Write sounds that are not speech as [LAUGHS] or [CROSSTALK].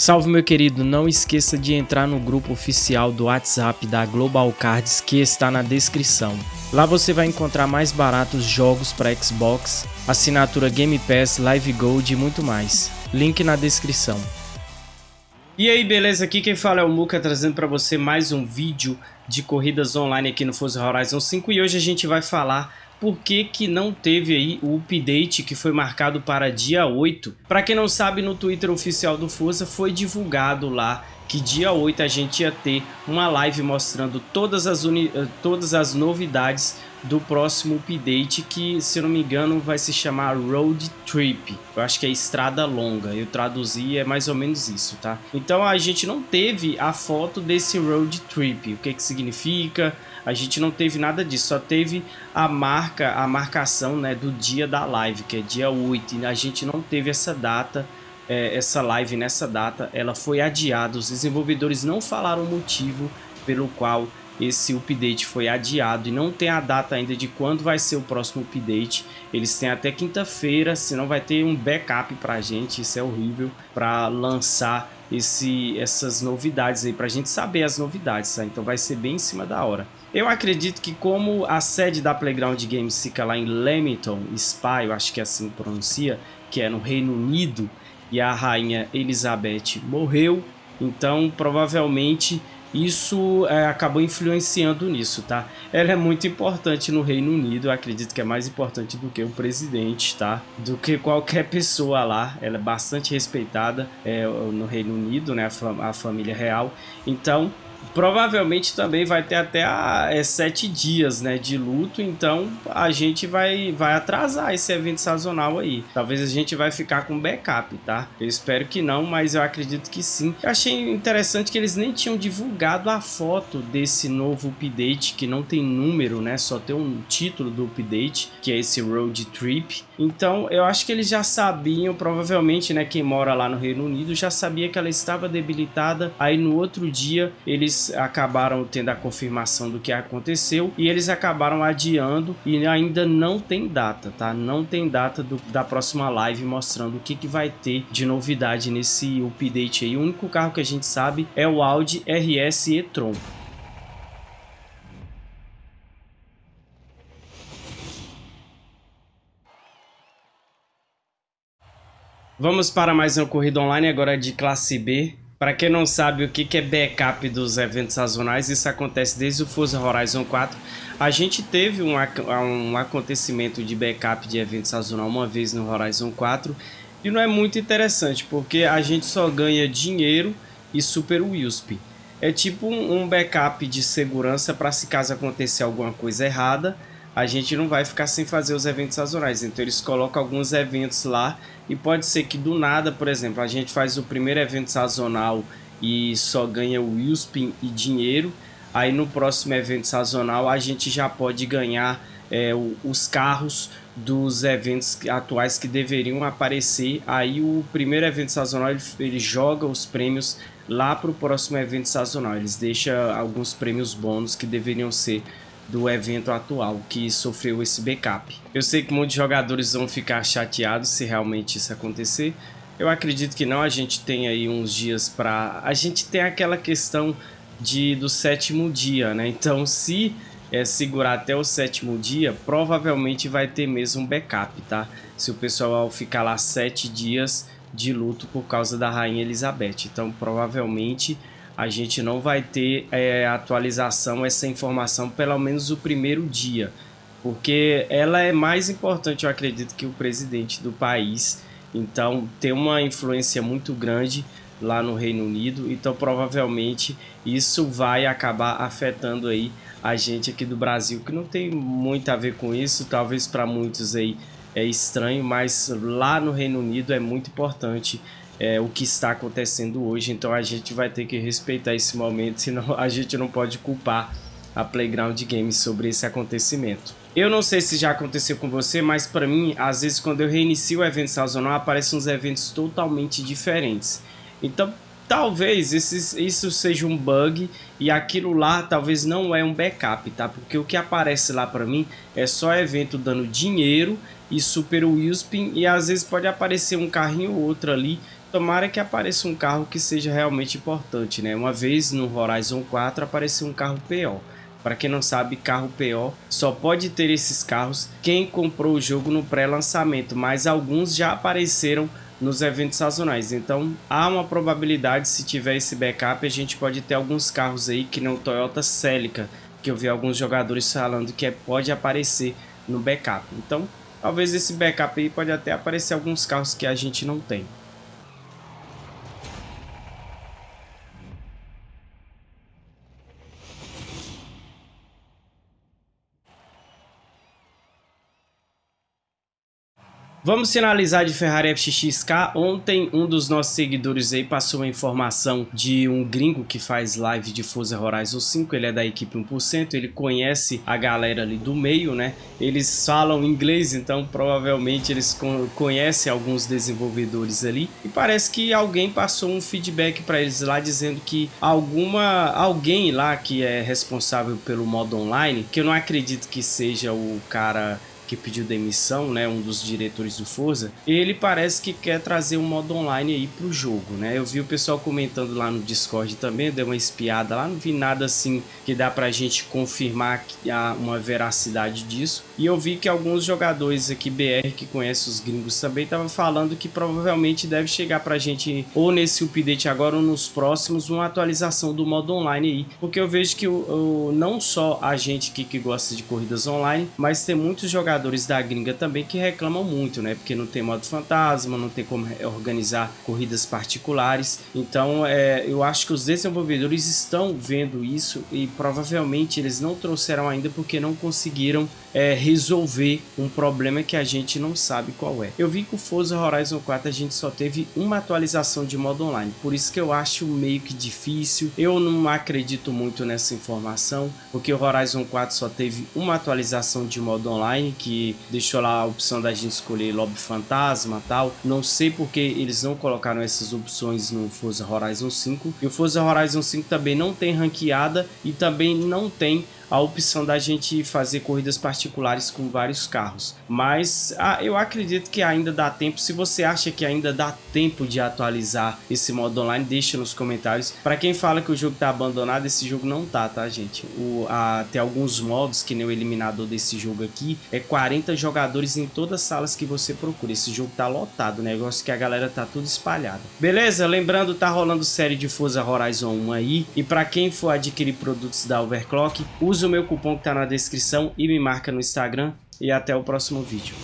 Salve meu querido, não esqueça de entrar no grupo oficial do WhatsApp da Global Cards que está na descrição. Lá você vai encontrar mais baratos jogos para Xbox, assinatura Game Pass, Live Gold e muito mais. Link na descrição. E aí, beleza? Aqui quem fala é o Muka, trazendo para você mais um vídeo de corridas online aqui no Forza Horizon 5 e hoje a gente vai falar por que, que não teve aí o update que foi marcado para dia 8. Para quem não sabe, no Twitter oficial do Forza foi divulgado lá que dia 8 a gente ia ter uma live mostrando todas as, eh, todas as novidades do próximo update que, se não me engano, vai se chamar Road Trip. Eu acho que é estrada longa, eu traduzi, é mais ou menos isso, tá? Então a gente não teve a foto desse Road Trip, o que que significa, a gente não teve nada disso, só teve a marca, a marcação né, do dia da live, que é dia 8, e a gente não teve essa data é, essa live nessa data, ela foi adiada. Os desenvolvedores não falaram o motivo pelo qual esse update foi adiado e não tem a data ainda de quando vai ser o próximo update. Eles têm até quinta-feira, senão vai ter um backup pra gente, isso é horrível, para lançar esse, essas novidades aí, pra gente saber as novidades, tá? Então vai ser bem em cima da hora. Eu acredito que como a sede da Playground Games fica lá em Leamington, Spa, eu acho que é assim pronuncia, que é no Reino Unido, e a rainha Elizabeth morreu, então provavelmente isso é, acabou influenciando nisso, tá? Ela é muito importante no Reino Unido, acredito que é mais importante do que o presidente, tá? Do que qualquer pessoa lá, ela é bastante respeitada é, no Reino Unido, né? A, fam a família real, então provavelmente também vai ter até a, é, sete dias né, de luto, então a gente vai, vai atrasar esse evento sazonal aí. Talvez a gente vai ficar com backup, tá? Eu espero que não, mas eu acredito que sim. Eu achei interessante que eles nem tinham divulgado a foto desse novo update, que não tem número, né? Só tem um título do update, que é esse Road Trip. Então eu acho que eles já sabiam, provavelmente, né? Quem mora lá no Reino Unido já sabia que ela estava debilitada. Aí no outro dia eles acabaram tendo a confirmação do que aconteceu e eles acabaram adiando e ainda não tem data, tá? Não tem data do, da próxima live mostrando o que, que vai ter de novidade nesse update aí. O único carro que a gente sabe é o Audi RS e-tron. Vamos para mais uma corrida online agora de classe B. Para quem não sabe o que é backup dos eventos sazonais, isso acontece desde o Forza Horizon 4. A gente teve um, um acontecimento de backup de evento sazonal uma vez no Horizon 4 e não é muito interessante porque a gente só ganha dinheiro e Super USP. É tipo um backup de segurança para se caso acontecer alguma coisa errada, a gente não vai ficar sem fazer os eventos sazonais. Então eles colocam alguns eventos lá e pode ser que do nada, por exemplo, a gente faz o primeiro evento sazonal e só ganha o Wilspin e dinheiro. Aí no próximo evento sazonal a gente já pode ganhar é, os carros dos eventos atuais que deveriam aparecer. Aí o primeiro evento sazonal ele, ele joga os prêmios lá para o próximo evento sazonal. Eles deixam alguns prêmios bônus que deveriam ser do evento atual que sofreu esse backup. Eu sei que muitos jogadores vão ficar chateados se realmente isso acontecer. Eu acredito que não, a gente tem aí uns dias para... A gente tem aquela questão de, do sétimo dia, né? Então se é, segurar até o sétimo dia, provavelmente vai ter mesmo um backup, tá? Se o pessoal ficar lá sete dias de luto por causa da Rainha Elizabeth. Então provavelmente a gente não vai ter é, atualização, essa informação, pelo menos o primeiro dia, porque ela é mais importante, eu acredito, que o presidente do país, então tem uma influência muito grande lá no Reino Unido, então provavelmente isso vai acabar afetando aí a gente aqui do Brasil, que não tem muito a ver com isso, talvez para muitos aí é estranho, mas lá no Reino Unido é muito importante é, o que está acontecendo hoje, então a gente vai ter que respeitar esse momento, senão [LAUGHS] a gente não pode culpar a Playground Games sobre esse acontecimento. Eu não sei se já aconteceu com você, mas para mim, às vezes quando eu reinicio o evento sazonal, aparecem uns eventos totalmente diferentes. Então, talvez isso seja um bug e aquilo lá talvez não é um backup, tá? Porque o que aparece lá para mim é só evento dando dinheiro e super Wheelspin e às vezes pode aparecer um carrinho ou outro ali Tomara que apareça um carro que seja realmente importante, né? Uma vez no Horizon 4 apareceu um carro PO. Para quem não sabe, carro PO só pode ter esses carros quem comprou o jogo no pré-lançamento, mas alguns já apareceram nos eventos sazonais. Então há uma probabilidade, se tiver esse backup, a gente pode ter alguns carros aí que não Toyota Celica, que eu vi alguns jogadores falando que é, pode aparecer no backup. Então talvez esse backup aí pode até aparecer alguns carros que a gente não tem. Vamos finalizar de Ferrari FXK. Ontem um dos nossos seguidores aí passou uma informação de um gringo que faz live de Forza Horizon 5. Ele é da equipe 1%, ele conhece a galera ali do meio, né? Eles falam inglês, então provavelmente eles conhecem alguns desenvolvedores ali. E parece que alguém passou um feedback para eles lá dizendo que alguma alguém lá que é responsável pelo modo online, que eu não acredito que seja o cara que pediu demissão, né, um dos diretores do Forza, ele parece que quer trazer um modo online aí pro jogo, né? Eu vi o pessoal comentando lá no Discord também, deu uma espiada lá, não vi nada assim que dá pra gente confirmar que há uma veracidade disso. E eu vi que alguns jogadores aqui BR que conhecem os gringos também estavam falando que provavelmente deve chegar pra gente ou nesse update agora ou nos próximos uma atualização do modo online aí, porque eu vejo que o, o não só a gente que, que gosta de corridas online, mas tem muitos jogadores jogadores da gringa também que reclamam muito, né? Porque não tem modo fantasma, não tem como organizar corridas particulares. Então, é, eu acho que os desenvolvedores estão vendo isso e provavelmente eles não trouxeram ainda porque não conseguiram é, resolver um problema que a gente não sabe qual é. Eu vi que o Forza Horizon 4 a gente só teve uma atualização de modo online, por isso que eu acho meio que difícil. Eu não acredito muito nessa informação, porque o Horizon 4 só teve uma atualização de modo online que que deixou lá a opção da gente escolher lobby fantasma tal. Não sei porque eles não colocaram essas opções no Forza Horizon 5. E o Forza Horizon 5 também não tem ranqueada e também não tem a opção da gente fazer corridas particulares com vários carros. Mas ah, eu acredito que ainda dá tempo. Se você acha que ainda dá tempo de atualizar esse modo online, deixa nos comentários. Para quem fala que o jogo está abandonado, esse jogo não tá, tá, gente? O, a, tem alguns modos, que nem o eliminador desse jogo aqui, é 40 jogadores em todas as salas que você procura. Esse jogo tá lotado, negócio que a galera tá tudo espalhada. Beleza? Lembrando, tá rolando série de Forza Horizon 1 aí. E para quem for adquirir produtos da Overclock, use Usa o meu cupom que está na descrição e me marca no Instagram. E até o próximo vídeo.